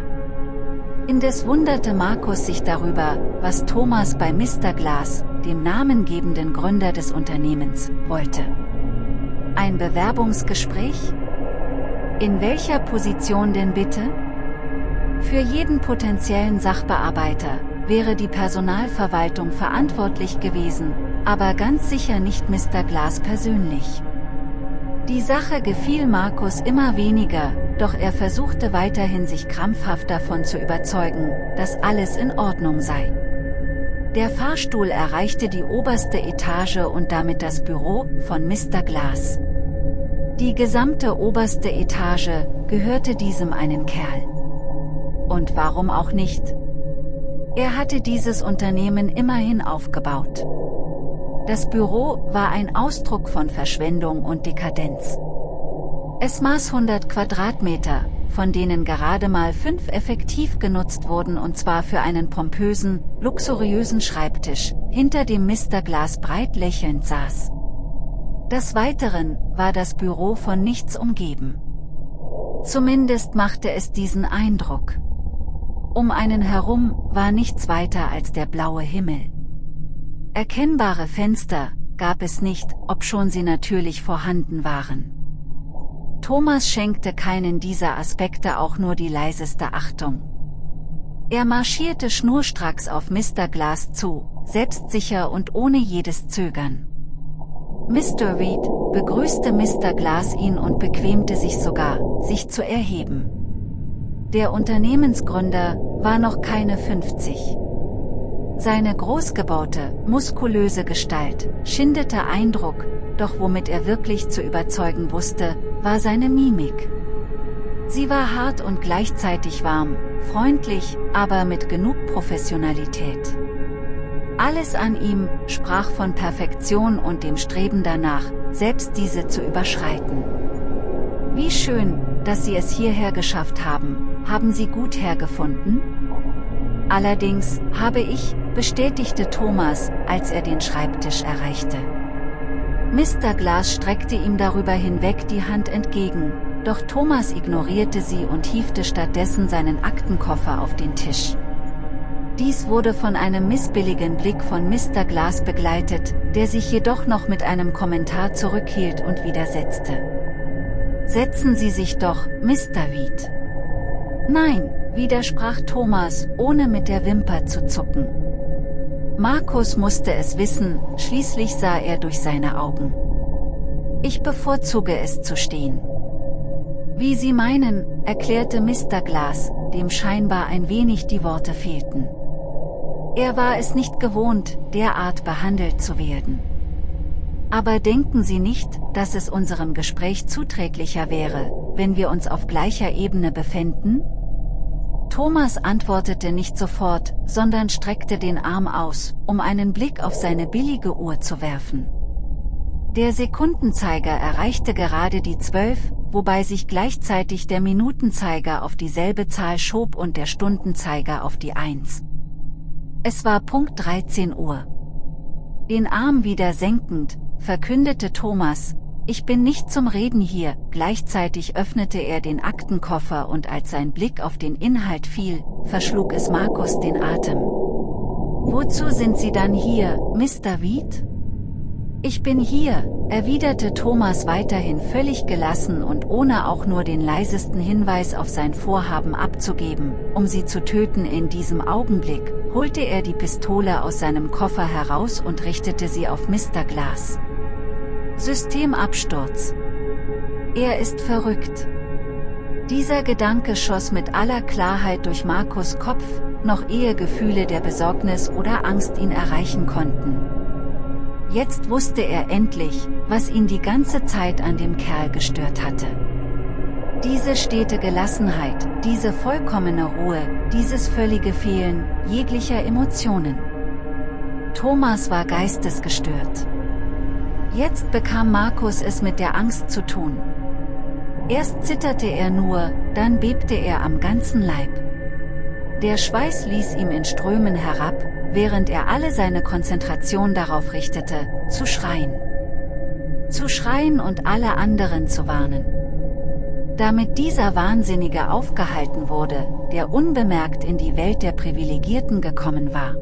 Indes wunderte Markus sich darüber, was Thomas bei Mr. Glass, dem namengebenden Gründer des Unternehmens, wollte. Ein Bewerbungsgespräch? In welcher Position denn bitte? Für jeden potenziellen Sachbearbeiter wäre die Personalverwaltung verantwortlich gewesen, aber ganz sicher nicht Mr. Glass persönlich. Die Sache gefiel Markus immer weniger, doch er versuchte weiterhin sich krampfhaft davon zu überzeugen, dass alles in Ordnung sei. Der Fahrstuhl erreichte die oberste Etage und damit das Büro von Mr. Glass. Die gesamte oberste Etage gehörte diesem einen Kerl. Und warum auch nicht? Er hatte dieses Unternehmen immerhin aufgebaut. Das Büro war ein Ausdruck von Verschwendung und Dekadenz. Es maß 100 Quadratmeter, von denen gerade mal fünf effektiv genutzt wurden und zwar für einen pompösen, luxuriösen Schreibtisch, hinter dem Mr. Glas breit lächelnd saß. Des Weiteren war das Büro von nichts umgeben. Zumindest machte es diesen Eindruck. Um einen herum war nichts weiter als der blaue Himmel. Erkennbare Fenster gab es nicht, obschon sie natürlich vorhanden waren. Thomas schenkte keinen dieser Aspekte auch nur die leiseste Achtung. Er marschierte schnurstracks auf Mr. Glass zu, selbstsicher und ohne jedes Zögern. Mr. Reed begrüßte Mr. Glass ihn und bequemte sich sogar, sich zu erheben. Der Unternehmensgründer war noch keine 50. Seine großgebaute, muskulöse Gestalt schindete Eindruck, doch womit er wirklich zu überzeugen wusste, war seine Mimik. Sie war hart und gleichzeitig warm, freundlich, aber mit genug Professionalität. Alles an ihm sprach von Perfektion und dem Streben danach, selbst diese zu überschreiten. Wie schön, dass Sie es hierher geschafft haben, haben Sie gut hergefunden? Allerdings, habe ich, bestätigte Thomas, als er den Schreibtisch erreichte. Mr. Glass streckte ihm darüber hinweg die Hand entgegen, doch Thomas ignorierte sie und hiefte stattdessen seinen Aktenkoffer auf den Tisch. Dies wurde von einem missbilligen Blick von Mr. Glass begleitet, der sich jedoch noch mit einem Kommentar zurückhielt und widersetzte. Setzen Sie sich doch, Mr. Weed. Nein, widersprach Thomas, ohne mit der Wimper zu zucken. Markus musste es wissen, schließlich sah er durch seine Augen. Ich bevorzuge es zu stehen. Wie Sie meinen, erklärte Mr. Glass, dem scheinbar ein wenig die Worte fehlten. Er war es nicht gewohnt, derart behandelt zu werden. Aber denken Sie nicht, dass es unserem Gespräch zuträglicher wäre, wenn wir uns auf gleicher Ebene befänden? Thomas antwortete nicht sofort, sondern streckte den Arm aus, um einen Blick auf seine billige Uhr zu werfen. Der Sekundenzeiger erreichte gerade die zwölf, wobei sich gleichzeitig der Minutenzeiger auf dieselbe Zahl schob und der Stundenzeiger auf die Eins. Es war Punkt 13 Uhr. Den Arm wieder senkend, verkündete Thomas, ich bin nicht zum Reden hier, gleichzeitig öffnete er den Aktenkoffer und als sein Blick auf den Inhalt fiel, verschlug es Markus den Atem. Wozu sind Sie dann hier, Mr. Weed? Ich bin hier, erwiderte Thomas weiterhin völlig gelassen und ohne auch nur den leisesten Hinweis auf sein Vorhaben abzugeben, um sie zu töten in diesem Augenblick, holte er die Pistole aus seinem Koffer heraus und richtete sie auf Mr. Glass. Systemabsturz. Er ist verrückt. Dieser Gedanke schoss mit aller Klarheit durch Markus Kopf, noch ehe Gefühle der Besorgnis oder Angst ihn erreichen konnten. Jetzt wusste er endlich, was ihn die ganze Zeit an dem Kerl gestört hatte. Diese stete Gelassenheit, diese vollkommene Ruhe, dieses völlige Fehlen jeglicher Emotionen. Thomas war geistesgestört. Jetzt bekam Markus es mit der Angst zu tun. Erst zitterte er nur, dann bebte er am ganzen Leib. Der Schweiß ließ ihm in Strömen herab, während er alle seine Konzentration darauf richtete, zu schreien. Zu schreien und alle anderen zu warnen. Damit dieser Wahnsinnige aufgehalten wurde, der unbemerkt in die Welt der Privilegierten gekommen war.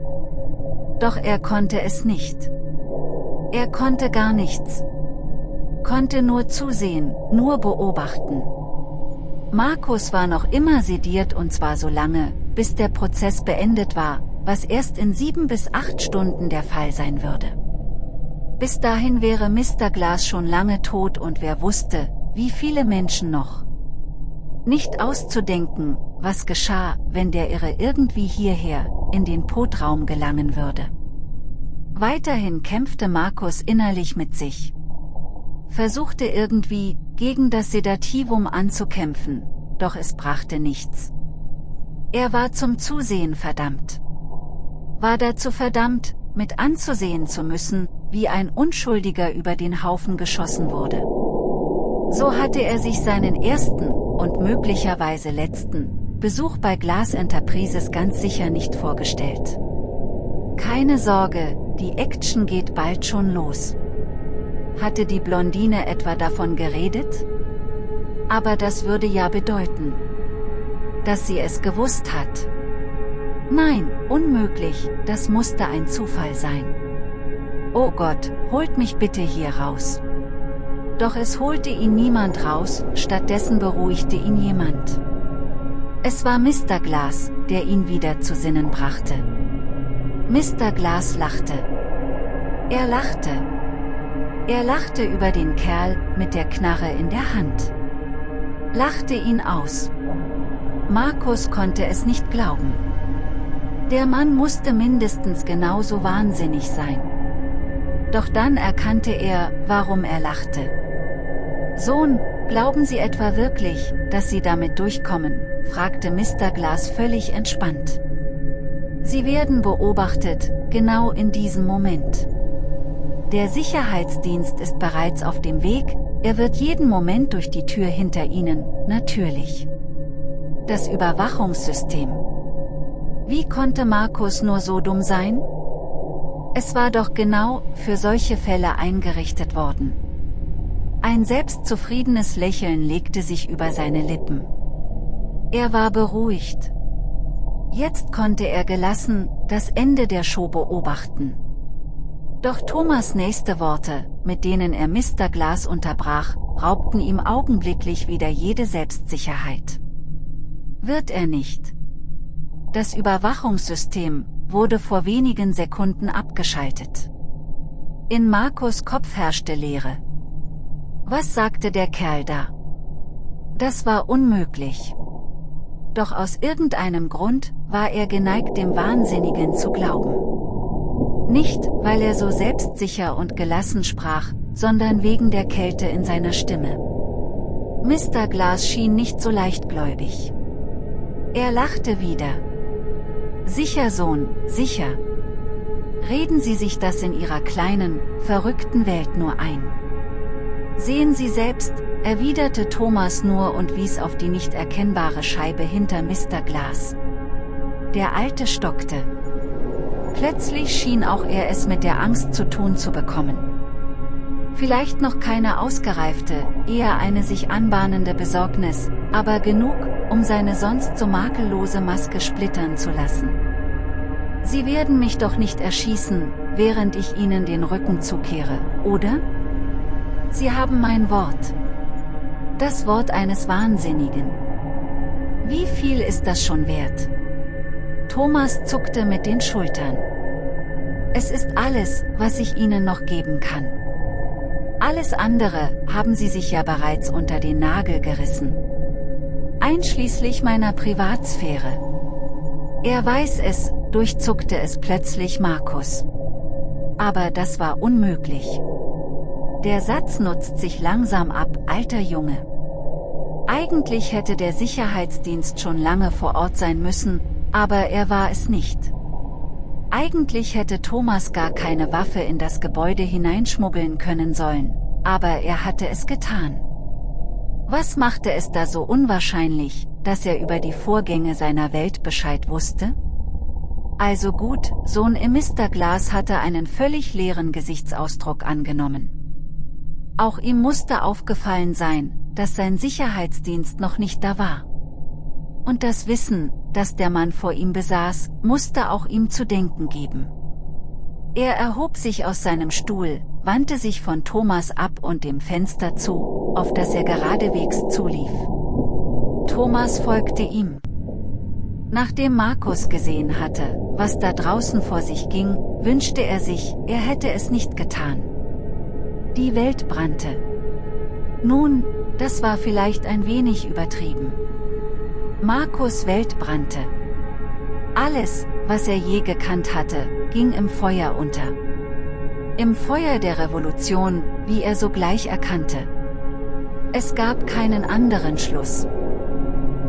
Doch er konnte es nicht. Er konnte gar nichts. Konnte nur zusehen, nur beobachten. Markus war noch immer sediert und zwar so lange, bis der Prozess beendet war, was erst in sieben bis acht Stunden der Fall sein würde. Bis dahin wäre Mr. Glass schon lange tot und wer wusste, wie viele Menschen noch. Nicht auszudenken, was geschah, wenn der Irre irgendwie hierher, in den Potraum gelangen würde. Weiterhin kämpfte Markus innerlich mit sich. Versuchte irgendwie, gegen das Sedativum anzukämpfen, doch es brachte nichts. Er war zum Zusehen verdammt. War dazu verdammt, mit anzusehen zu müssen, wie ein Unschuldiger über den Haufen geschossen wurde. So hatte er sich seinen ersten, und möglicherweise letzten, Besuch bei Glass Enterprises ganz sicher nicht vorgestellt. Keine Sorge, die Action geht bald schon los. Hatte die Blondine etwa davon geredet? Aber das würde ja bedeuten, dass sie es gewusst hat. Nein, unmöglich, das musste ein Zufall sein. Oh Gott, holt mich bitte hier raus. Doch es holte ihn niemand raus, stattdessen beruhigte ihn jemand. Es war Mr. Glass, der ihn wieder zu Sinnen brachte. Mr. Glass lachte. Er lachte. Er lachte über den Kerl mit der Knarre in der Hand. Lachte ihn aus. Markus konnte es nicht glauben. Der Mann musste mindestens genauso wahnsinnig sein. Doch dann erkannte er, warum er lachte. Sohn, glauben Sie etwa wirklich, dass Sie damit durchkommen? fragte Mr. Glass völlig entspannt. Sie werden beobachtet, genau in diesem Moment. Der Sicherheitsdienst ist bereits auf dem Weg, er wird jeden Moment durch die Tür hinter Ihnen, natürlich. Das Überwachungssystem. Wie konnte Markus nur so dumm sein? Es war doch genau für solche Fälle eingerichtet worden. Ein selbstzufriedenes Lächeln legte sich über seine Lippen. Er war beruhigt. Jetzt konnte er gelassen das Ende der Show beobachten. Doch Thomas nächste Worte, mit denen er Mr. Glass unterbrach, raubten ihm augenblicklich wieder jede Selbstsicherheit. Wird er nicht. Das Überwachungssystem wurde vor wenigen Sekunden abgeschaltet. In Markus Kopf herrschte Leere. Was sagte der Kerl da? Das war unmöglich. Doch aus irgendeinem Grund war er geneigt dem Wahnsinnigen zu glauben. Nicht, weil er so selbstsicher und gelassen sprach, sondern wegen der Kälte in seiner Stimme. Mr. Glass schien nicht so leichtgläubig. Er lachte wieder. Sicher, Sohn, sicher. Reden Sie sich das in Ihrer kleinen, verrückten Welt nur ein. Sehen Sie selbst, erwiderte Thomas nur und wies auf die nicht erkennbare Scheibe hinter Mr. Glass. Der Alte stockte. Plötzlich schien auch er es mit der Angst zu tun zu bekommen. Vielleicht noch keine ausgereifte, eher eine sich anbahnende Besorgnis, aber genug, um seine sonst so makellose Maske splittern zu lassen. Sie werden mich doch nicht erschießen, während ich Ihnen den Rücken zukehre, oder? Sie haben mein Wort. Das Wort eines Wahnsinnigen. Wie viel ist das schon wert? Thomas zuckte mit den Schultern. Es ist alles, was ich Ihnen noch geben kann. Alles andere haben Sie sich ja bereits unter den Nagel gerissen. Einschließlich meiner Privatsphäre. Er weiß es, durchzuckte es plötzlich Markus. Aber das war unmöglich. Der Satz nutzt sich langsam ab, alter Junge. Eigentlich hätte der Sicherheitsdienst schon lange vor Ort sein müssen, aber er war es nicht. Eigentlich hätte Thomas gar keine Waffe in das Gebäude hineinschmuggeln können sollen, aber er hatte es getan. Was machte es da so unwahrscheinlich, dass er über die Vorgänge seiner Welt Bescheid wusste? Also gut, Sohn Mr. Glass hatte einen völlig leeren Gesichtsausdruck angenommen. Auch ihm musste aufgefallen sein, dass sein Sicherheitsdienst noch nicht da war. Und das Wissen, das der Mann vor ihm besaß, musste auch ihm zu denken geben. Er erhob sich aus seinem Stuhl, wandte sich von Thomas ab und dem Fenster zu, auf das er geradewegs zulief. Thomas folgte ihm. Nachdem Markus gesehen hatte, was da draußen vor sich ging, wünschte er sich, er hätte es nicht getan. Die Welt brannte. Nun, das war vielleicht ein wenig übertrieben. Markus Welt brannte. Alles, was er je gekannt hatte, ging im Feuer unter. Im Feuer der Revolution, wie er sogleich erkannte. Es gab keinen anderen Schluss.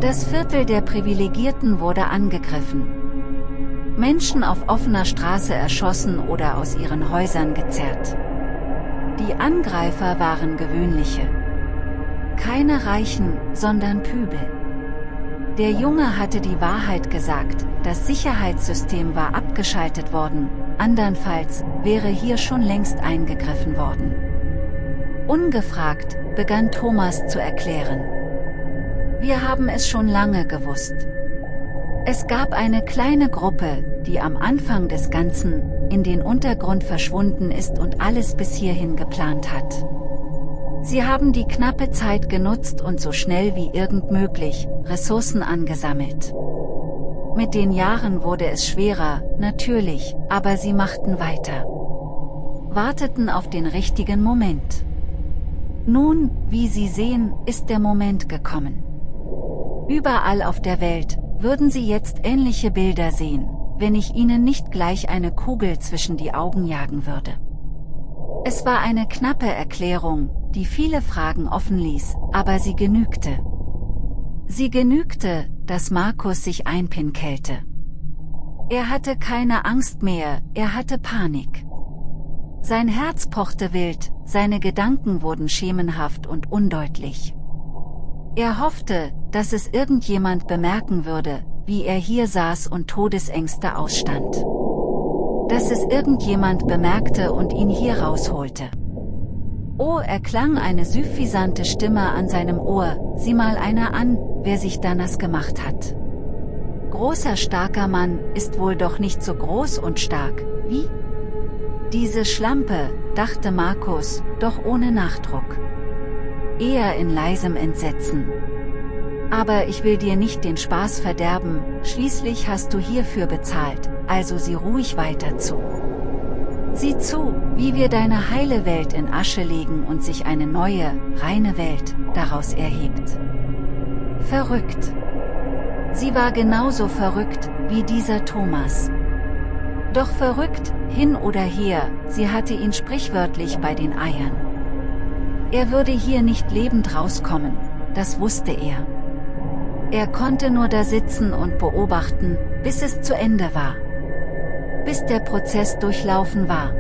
Das Viertel der Privilegierten wurde angegriffen. Menschen auf offener Straße erschossen oder aus ihren Häusern gezerrt. Die Angreifer waren gewöhnliche. Keine Reichen, sondern Pübel. Der Junge hatte die Wahrheit gesagt, das Sicherheitssystem war abgeschaltet worden, andernfalls wäre hier schon längst eingegriffen worden. Ungefragt, begann Thomas zu erklären. Wir haben es schon lange gewusst. Es gab eine kleine Gruppe, die am Anfang des Ganzen, in den Untergrund verschwunden ist und alles bis hierhin geplant hat. Sie haben die knappe Zeit genutzt und so schnell wie irgend möglich, Ressourcen angesammelt. Mit den Jahren wurde es schwerer, natürlich, aber sie machten weiter. Warteten auf den richtigen Moment. Nun, wie Sie sehen, ist der Moment gekommen. Überall auf der Welt, würden Sie jetzt ähnliche Bilder sehen, wenn ich Ihnen nicht gleich eine Kugel zwischen die Augen jagen würde. Es war eine knappe Erklärung, die viele Fragen offen ließ, aber sie genügte. Sie genügte, dass Markus sich einpinkelte. Er hatte keine Angst mehr, er hatte Panik. Sein Herz pochte wild, seine Gedanken wurden schemenhaft und undeutlich. Er hoffte, dass es irgendjemand bemerken würde, wie er hier saß und Todesängste ausstand. dass es irgendjemand bemerkte und ihn hier rausholte. Oh, erklang eine süffisante Stimme an seinem Ohr, sieh mal einer an, wer sich da nass gemacht hat. Großer starker Mann, ist wohl doch nicht so groß und stark, wie? Diese Schlampe, dachte Markus, doch ohne Nachdruck. Eher in leisem Entsetzen. Aber ich will dir nicht den Spaß verderben, schließlich hast du hierfür bezahlt, also sieh ruhig weiter zu. Sieh zu, wie wir deine heile Welt in Asche legen und sich eine neue, reine Welt, daraus erhebt. Verrückt. Sie war genauso verrückt, wie dieser Thomas. Doch verrückt, hin oder her, sie hatte ihn sprichwörtlich bei den Eiern. Er würde hier nicht lebend rauskommen, das wusste er. Er konnte nur da sitzen und beobachten, bis es zu Ende war bis der Prozess durchlaufen war.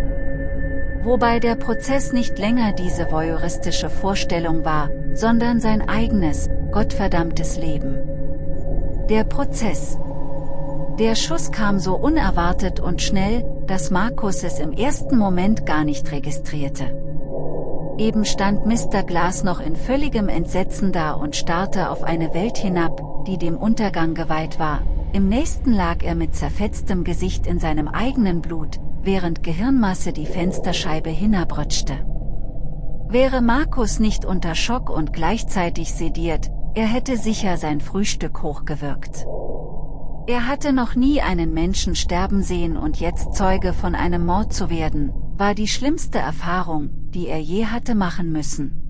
Wobei der Prozess nicht länger diese voyeuristische Vorstellung war, sondern sein eigenes, gottverdammtes Leben. Der Prozess. Der Schuss kam so unerwartet und schnell, dass Markus es im ersten Moment gar nicht registrierte. Eben stand Mr. Glass noch in völligem Entsetzen da und starrte auf eine Welt hinab, die dem Untergang geweiht war, im nächsten lag er mit zerfetztem Gesicht in seinem eigenen Blut, während Gehirnmasse die Fensterscheibe hinabrutschte. Wäre Markus nicht unter Schock und gleichzeitig sediert, er hätte sicher sein Frühstück hochgewirkt. Er hatte noch nie einen Menschen sterben sehen und jetzt Zeuge von einem Mord zu werden, war die schlimmste Erfahrung, die er je hatte machen müssen.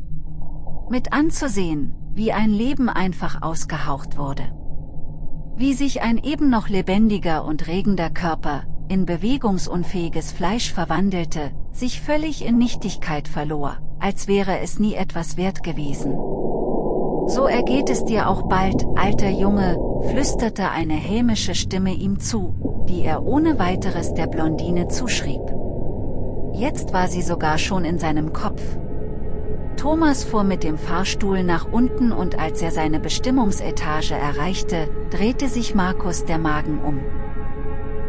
Mit anzusehen, wie ein Leben einfach ausgehaucht wurde. Wie sich ein eben noch lebendiger und regender Körper, in bewegungsunfähiges Fleisch verwandelte, sich völlig in Nichtigkeit verlor, als wäre es nie etwas wert gewesen. So ergeht es dir auch bald, alter Junge, flüsterte eine hämische Stimme ihm zu, die er ohne weiteres der Blondine zuschrieb. Jetzt war sie sogar schon in seinem Kopf, Thomas fuhr mit dem Fahrstuhl nach unten und als er seine Bestimmungsetage erreichte, drehte sich Markus der Magen um.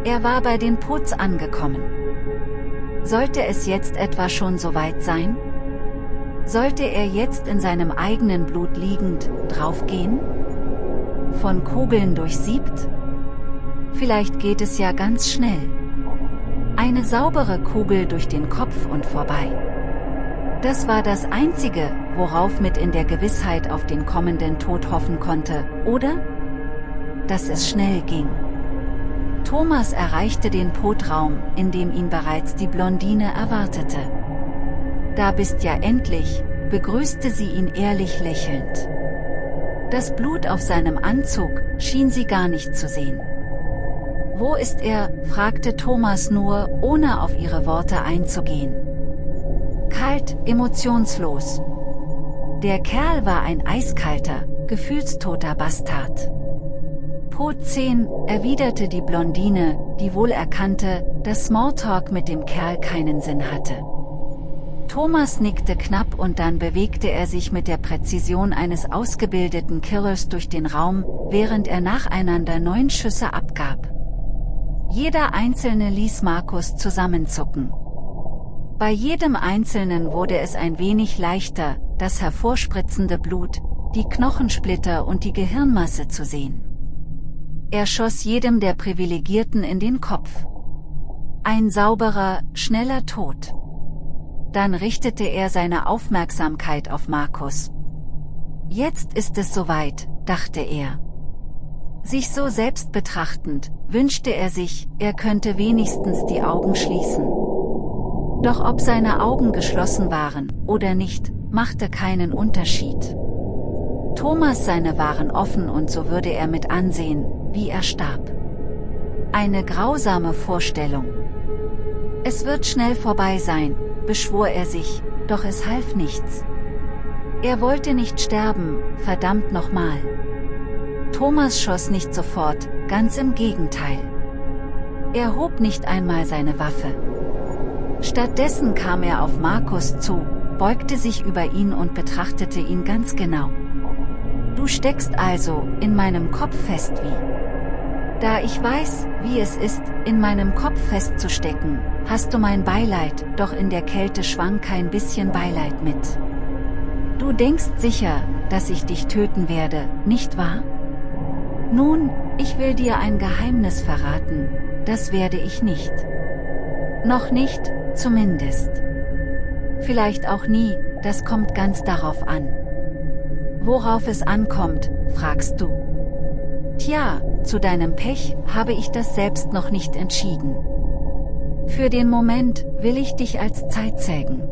Er war bei den Putz angekommen. Sollte es jetzt etwa schon so weit sein? Sollte er jetzt in seinem eigenen Blut liegend, draufgehen? Von Kugeln durchsiebt? Vielleicht geht es ja ganz schnell. Eine saubere Kugel durch den Kopf und vorbei. Das war das Einzige, worauf mit in der Gewissheit auf den kommenden Tod hoffen konnte, oder? Dass es schnell ging. Thomas erreichte den Potraum, in dem ihn bereits die Blondine erwartete. Da bist ja endlich, begrüßte sie ihn ehrlich lächelnd. Das Blut auf seinem Anzug schien sie gar nicht zu sehen. Wo ist er, fragte Thomas nur, ohne auf ihre Worte einzugehen. Kalt, emotionslos. Der Kerl war ein eiskalter, gefühlstoter Bastard. Po 10, erwiderte die Blondine, die wohl erkannte, dass Smalltalk mit dem Kerl keinen Sinn hatte. Thomas nickte knapp und dann bewegte er sich mit der Präzision eines ausgebildeten Killers durch den Raum, während er nacheinander neun Schüsse abgab. Jeder einzelne ließ Markus zusammenzucken. Bei jedem Einzelnen wurde es ein wenig leichter, das hervorspritzende Blut, die Knochensplitter und die Gehirnmasse zu sehen. Er schoss jedem der Privilegierten in den Kopf. Ein sauberer, schneller Tod. Dann richtete er seine Aufmerksamkeit auf Markus. Jetzt ist es soweit, dachte er. Sich so selbst betrachtend, wünschte er sich, er könnte wenigstens die Augen schließen. Doch ob seine Augen geschlossen waren, oder nicht, machte keinen Unterschied. Thomas seine waren offen und so würde er mit ansehen, wie er starb. Eine grausame Vorstellung. Es wird schnell vorbei sein, beschwor er sich, doch es half nichts. Er wollte nicht sterben, verdammt nochmal. Thomas schoss nicht sofort, ganz im Gegenteil. Er hob nicht einmal seine Waffe. Stattdessen kam er auf Markus zu, beugte sich über ihn und betrachtete ihn ganz genau. Du steckst also in meinem Kopf fest wie. Da ich weiß, wie es ist, in meinem Kopf festzustecken, hast du mein Beileid, doch in der Kälte schwang kein bisschen Beileid mit. Du denkst sicher, dass ich dich töten werde, nicht wahr? Nun, ich will dir ein Geheimnis verraten, das werde ich nicht. Noch nicht, zumindest. Vielleicht auch nie, das kommt ganz darauf an. Worauf es ankommt, fragst du. Tja, zu deinem Pech habe ich das selbst noch nicht entschieden. Für den Moment will ich dich als Zeitzeugen.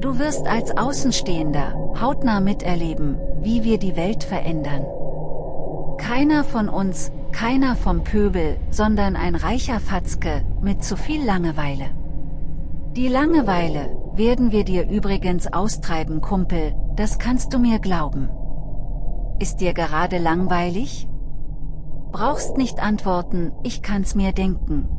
Du wirst als Außenstehender hautnah miterleben, wie wir die Welt verändern. Keiner von uns, keiner vom Pöbel, sondern ein reicher Fatzke, mit zu viel Langeweile. Die Langeweile, werden wir dir übrigens austreiben Kumpel, das kannst du mir glauben. Ist dir gerade langweilig? Brauchst nicht antworten, ich kann's mir denken.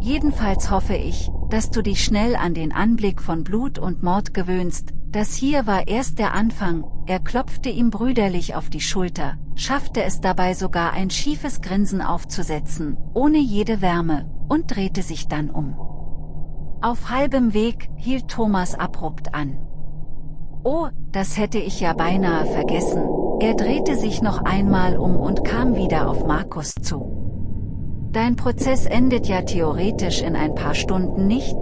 Jedenfalls hoffe ich, dass du dich schnell an den Anblick von Blut und Mord gewöhnst, das hier war erst der Anfang, er klopfte ihm brüderlich auf die Schulter, schaffte es dabei sogar ein schiefes Grinsen aufzusetzen, ohne jede Wärme, und drehte sich dann um. Auf halbem Weg hielt Thomas abrupt an. Oh, das hätte ich ja beinahe vergessen, er drehte sich noch einmal um und kam wieder auf Markus zu. Dein Prozess endet ja theoretisch in ein paar Stunden nicht?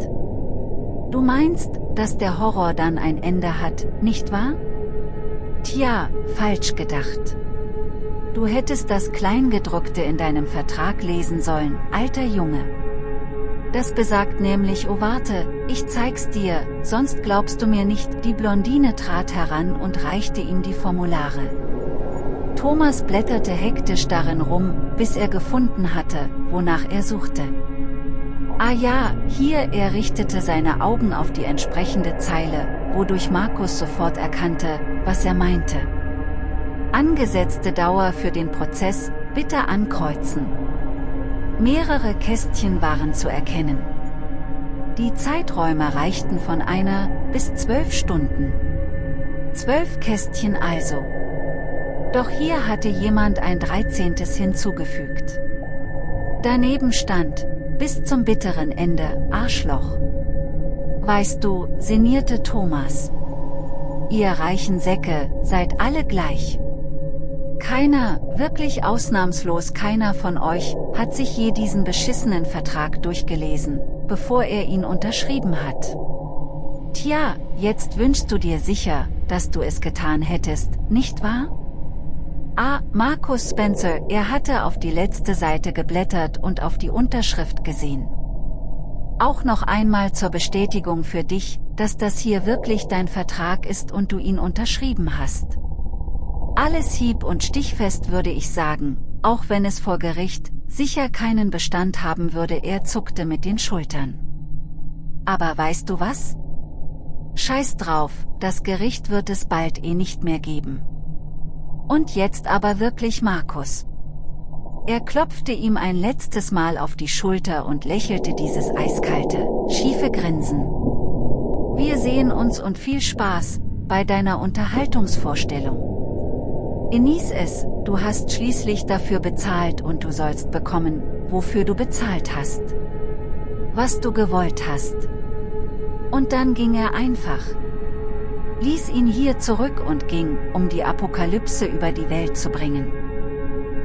Du meinst, dass der Horror dann ein Ende hat, nicht wahr? Tja, falsch gedacht. Du hättest das Kleingedruckte in deinem Vertrag lesen sollen, alter Junge. Das besagt nämlich oh warte, ich zeig's dir, sonst glaubst du mir nicht, die Blondine trat heran und reichte ihm die Formulare. Thomas blätterte hektisch darin rum, bis er gefunden hatte, wonach er suchte. Ah ja, hier er richtete seine Augen auf die entsprechende Zeile, wodurch Markus sofort erkannte, was er meinte. Angesetzte Dauer für den Prozess, bitte ankreuzen. Mehrere Kästchen waren zu erkennen. Die Zeiträume reichten von einer bis zwölf Stunden. Zwölf Kästchen also. Doch hier hatte jemand ein dreizehntes hinzugefügt. Daneben stand, bis zum bitteren Ende, Arschloch. Weißt du, sinnierte Thomas. Ihr reichen Säcke, seid alle gleich. Keiner, wirklich ausnahmslos keiner von euch, hat sich je diesen beschissenen Vertrag durchgelesen, bevor er ihn unterschrieben hat. Tja, jetzt wünschst du dir sicher, dass du es getan hättest, nicht wahr? Ah, Markus Spencer, er hatte auf die letzte Seite geblättert und auf die Unterschrift gesehen. Auch noch einmal zur Bestätigung für dich, dass das hier wirklich dein Vertrag ist und du ihn unterschrieben hast. Alles hieb- und stichfest würde ich sagen, auch wenn es vor Gericht sicher keinen Bestand haben würde, er zuckte mit den Schultern. Aber weißt du was? Scheiß drauf, das Gericht wird es bald eh nicht mehr geben. Und jetzt aber wirklich Markus. Er klopfte ihm ein letztes Mal auf die Schulter und lächelte dieses eiskalte, schiefe Grinsen. Wir sehen uns und viel Spaß, bei deiner Unterhaltungsvorstellung. Genieß es, du hast schließlich dafür bezahlt und du sollst bekommen, wofür du bezahlt hast. Was du gewollt hast. Und dann ging er einfach, ließ ihn hier zurück und ging, um die Apokalypse über die Welt zu bringen.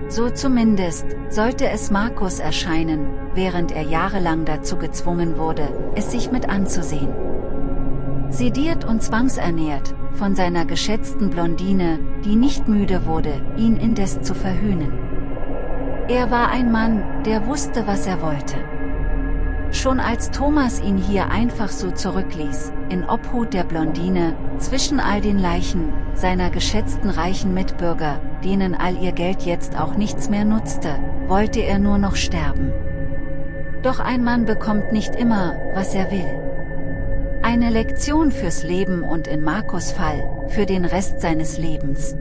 So zumindest, sollte es Markus erscheinen, während er jahrelang dazu gezwungen wurde, es sich mit anzusehen. Sediert und zwangsernährt, von seiner geschätzten Blondine, die nicht müde wurde, ihn indes zu verhöhnen. Er war ein Mann, der wusste was er wollte. Schon als Thomas ihn hier einfach so zurückließ, in Obhut der Blondine, zwischen all den Leichen, seiner geschätzten reichen Mitbürger, denen all ihr Geld jetzt auch nichts mehr nutzte, wollte er nur noch sterben. Doch ein Mann bekommt nicht immer, was er will. Eine Lektion fürs Leben und in Markus Fall, für den Rest seines Lebens.